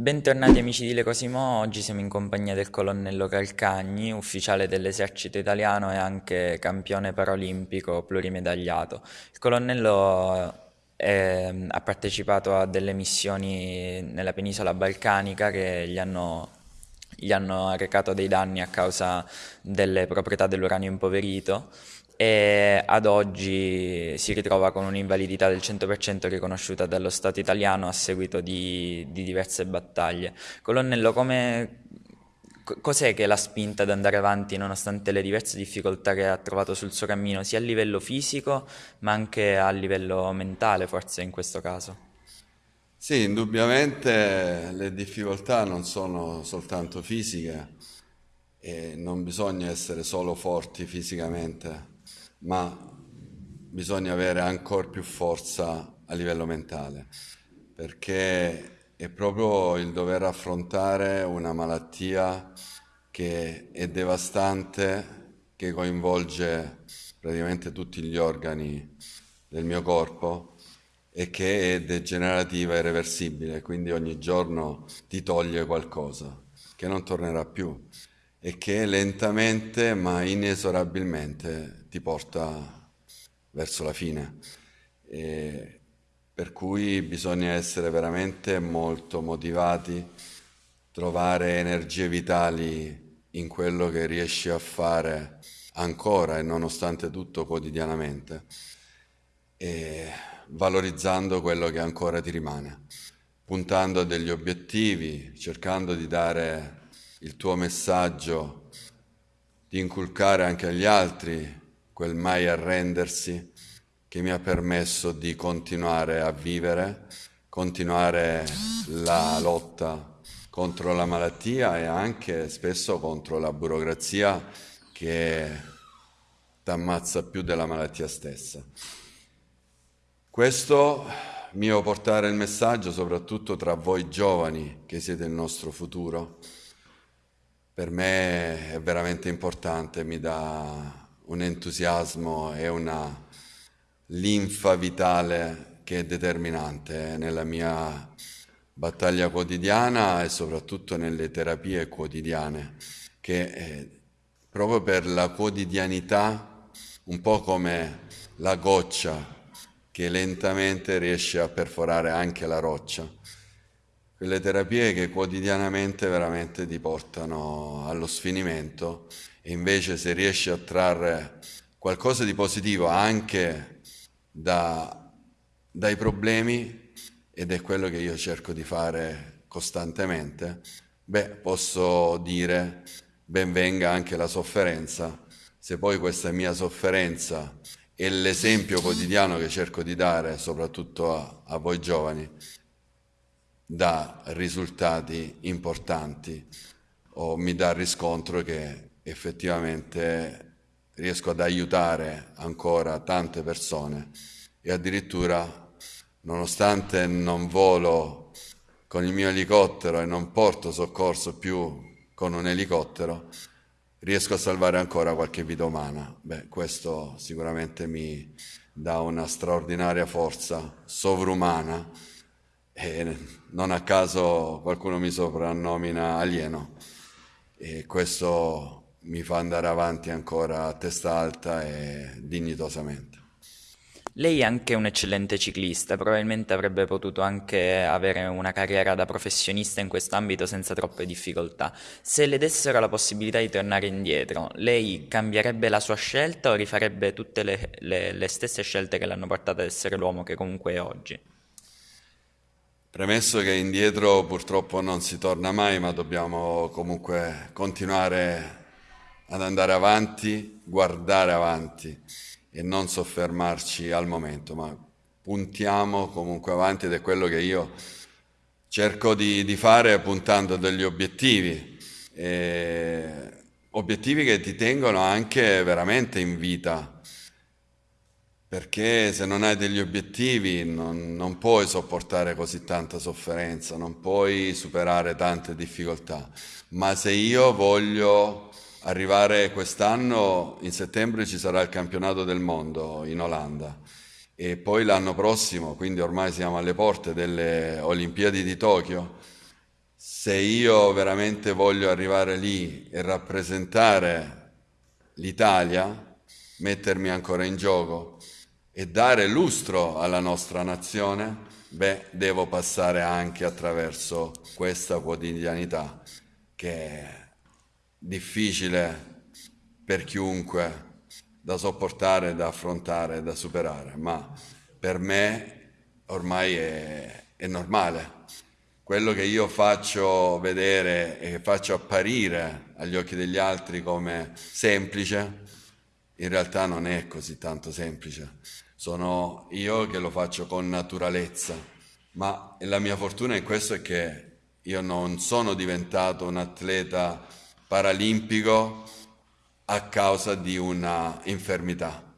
Bentornati amici di Le Cosimo, oggi siamo in compagnia del colonnello Calcagni, ufficiale dell'esercito italiano e anche campione paralimpico plurimedagliato. Il colonnello è, eh, ha partecipato a delle missioni nella penisola balcanica che gli hanno, gli hanno arrecato dei danni a causa delle proprietà dell'uranio impoverito e ad oggi si ritrova con un'invalidità del 100% riconosciuta dallo Stato italiano a seguito di, di diverse battaglie. Colonnello, cos'è che l'ha spinta ad andare avanti nonostante le diverse difficoltà che ha trovato sul suo cammino, sia a livello fisico ma anche a livello mentale forse in questo caso? Sì, indubbiamente le difficoltà non sono soltanto fisiche e non bisogna essere solo forti fisicamente, ma bisogna avere ancora più forza a livello mentale, perché è proprio il dover affrontare una malattia che è devastante, che coinvolge praticamente tutti gli organi del mio corpo e che è degenerativa e reversibile, quindi ogni giorno ti toglie qualcosa che non tornerà più e che lentamente ma inesorabilmente ti porta verso la fine. E per cui bisogna essere veramente molto motivati, trovare energie vitali in quello che riesci a fare ancora e nonostante tutto quotidianamente e valorizzando quello che ancora ti rimane, puntando a degli obiettivi, cercando di dare il tuo messaggio, di inculcare anche agli altri quel mai arrendersi che mi ha permesso di continuare a vivere, continuare la lotta contro la malattia e anche spesso contro la burocrazia che ti ammazza più della malattia stessa. Questo mio portare il messaggio soprattutto tra voi giovani che siete il nostro futuro per me è veramente importante, mi dà un entusiasmo e una linfa vitale che è determinante nella mia battaglia quotidiana e soprattutto nelle terapie quotidiane, che eh, proprio per la quotidianità, un po' come la goccia che lentamente riesce a perforare anche la roccia quelle terapie che quotidianamente veramente ti portano allo sfinimento e invece se riesci a trarre qualcosa di positivo anche da, dai problemi, ed è quello che io cerco di fare costantemente, beh, posso dire ben venga anche la sofferenza, se poi questa mia sofferenza è l'esempio quotidiano che cerco di dare soprattutto a, a voi giovani, dà risultati importanti o mi dà riscontro che effettivamente riesco ad aiutare ancora tante persone e addirittura nonostante non volo con il mio elicottero e non porto soccorso più con un elicottero, riesco a salvare ancora qualche vita umana. Beh, questo sicuramente mi dà una straordinaria forza sovrumana e non a caso qualcuno mi soprannomina alieno e questo mi fa andare avanti ancora a testa alta e dignitosamente. Lei è anche un eccellente ciclista, probabilmente avrebbe potuto anche avere una carriera da professionista in quest'ambito senza troppe difficoltà. Se le dessero la possibilità di tornare indietro, lei cambierebbe la sua scelta o rifarebbe tutte le, le, le stesse scelte che l'hanno portata ad essere l'uomo che comunque è oggi? Premesso che indietro purtroppo non si torna mai, ma dobbiamo comunque continuare ad andare avanti, guardare avanti e non soffermarci al momento, ma puntiamo comunque avanti ed è quello che io cerco di, di fare puntando degli obiettivi, e obiettivi che ti tengono anche veramente in vita perché se non hai degli obiettivi non, non, puoi sopportare così tanta sofferenza, non puoi superare tante difficoltà. Ma se io voglio arrivare quest'anno, in settembre ci sarà il campionato del mondo in Olanda e poi l'anno prossimo, quindi ormai siamo alle porte delle Olimpiadi di Tokyo, se io veramente voglio arrivare lì e rappresentare l'Italia, mettermi ancora in gioco e dare lustro alla nostra nazione, beh, devo passare anche attraverso questa quotidianità che è difficile per chiunque da sopportare, da affrontare, da superare, ma per me ormai è, è normale. Quello che io faccio vedere e faccio apparire agli occhi degli altri come semplice, in realtà non è così tanto semplice. Sono io che lo faccio con naturalezza, ma la mia fortuna in questo è che io non sono diventato un atleta paralimpico a causa di una infermità,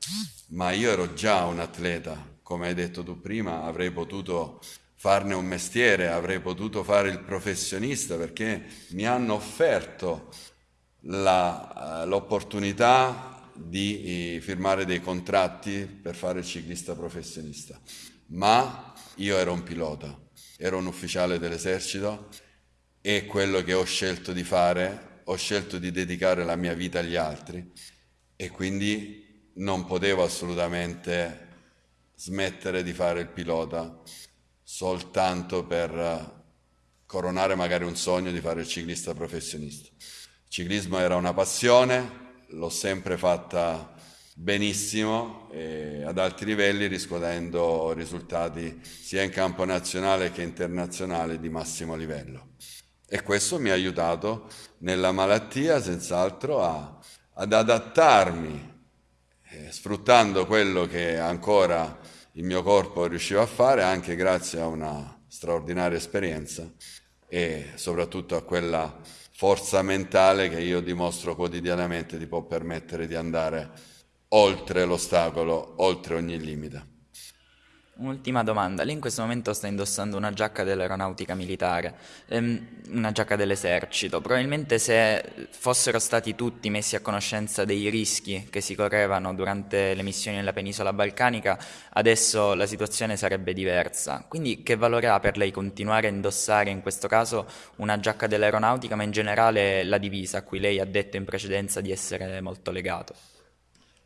ma io ero già un atleta, come hai detto tu prima, avrei potuto farne un mestiere, avrei potuto fare il professionista perché mi hanno offerto la, l'opportunità di firmare dei contratti per fare il ciclista professionista, ma io ero un pilota, ero un ufficiale dell'esercito e quello che ho scelto di fare ho scelto di dedicare la mia vita agli altri e quindi non potevo assolutamente smettere di fare il pilota soltanto per coronare magari un sogno di fare il ciclista professionista. Il ciclismo era una passione, l'ho sempre fatta benissimo ad alti livelli riscuotendo risultati sia in campo nazionale che internazionale di massimo livello. E questo mi ha aiutato nella malattia senz'altro ad adattarmi, eh, sfruttando quello che ancora il mio corpo riusciva a fare, anche grazie a una straordinaria esperienza e soprattutto a quella forza mentale che io dimostro quotidianamente ti può permettere di andare oltre l'ostacolo, oltre ogni limite. Un'ultima domanda, lei in questo momento sta indossando una giacca dell'aeronautica militare, ehm, una giacca dell'esercito, probabilmente se fossero stati tutti messi a conoscenza dei rischi che si correvano durante le missioni nella penisola balcanica, adesso la situazione sarebbe diversa. Quindi che valore ha per lei continuare a indossare in questo caso una giacca dell'aeronautica, ma in generale la divisa a cui lei ha detto in precedenza di essere molto legato?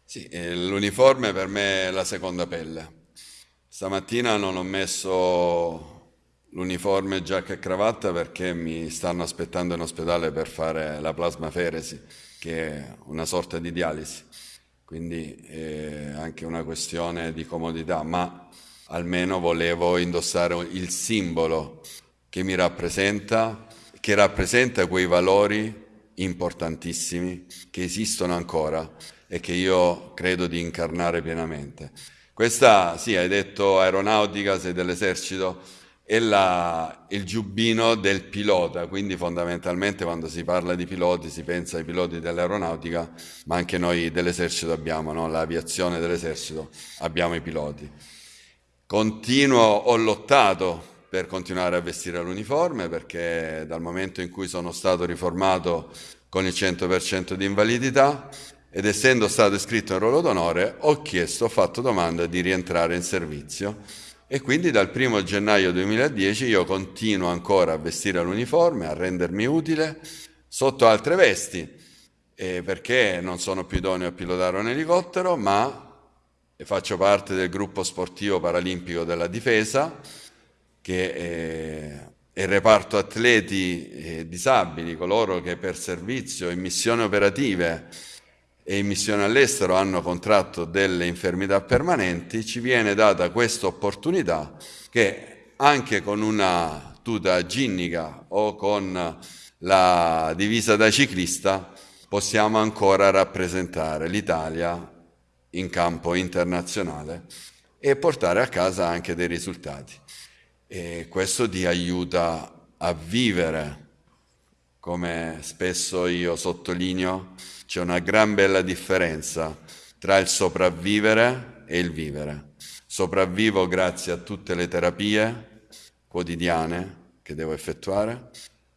Sì, eh, l'uniforme per me è la seconda pelle Stamattina non ho messo l'uniforme, giacca e cravatta perché mi stanno aspettando in ospedale per fare la plasmaferesi, che è una sorta di dialisi, quindi è anche una questione di comodità, ma almeno volevo indossare il simbolo che mi rappresenta, che rappresenta quei valori importantissimi che esistono ancora e che io credo di incarnare pienamente. Questa, sì, hai detto aeronautica, sei dell'esercito, è la, il giubbino del pilota, quindi fondamentalmente quando si parla di piloti si pensa ai piloti dell'aeronautica, ma anche noi dell'esercito abbiamo, no? l'aviazione dell'esercito, abbiamo i piloti. Continuo, ho lottato per continuare a vestire l'uniforme perché dal momento in cui sono stato riformato con il 100% di invalidità ed essendo stato iscritto in ruolo d'onore ho chiesto, ho fatto domanda di rientrare in servizio. E quindi dal 1 gennaio 2010 io continuo ancora a vestire l'uniforme, a rendermi utile sotto altre vesti, eh, perché non sono più idoneo a pilotare un elicottero, ma faccio parte del gruppo sportivo paralimpico della difesa, che è il reparto atleti eh, disabili, coloro che per servizio in missioni operative e in missione all'estero hanno contratto delle infermità permanenti, ci viene data questa opportunità che anche con una tuta ginnica o con la divisa da ciclista possiamo ancora rappresentare l'Italia in campo internazionale e portare a casa anche dei risultati. E questo ti aiuta a vivere, come spesso io sottolineo, c'è una gran bella differenza tra il sopravvivere e il vivere. Sopravvivo grazie a tutte le terapie quotidiane che devo effettuare,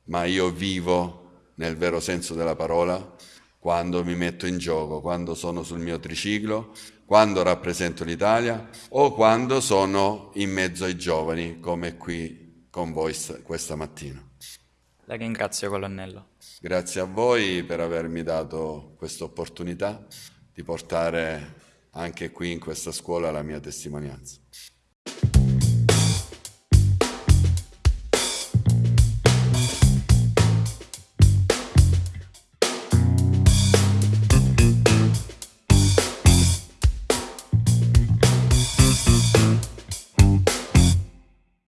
ma io vivo nel vero senso della parola quando mi metto in gioco, quando sono sul mio triciclo, quando rappresento l'Italia o quando sono in mezzo ai giovani come qui con voi questa mattina. La ringrazio, colonnello. Grazie a voi per avermi dato questa opportunità di portare anche qui in questa scuola la mia testimonianza.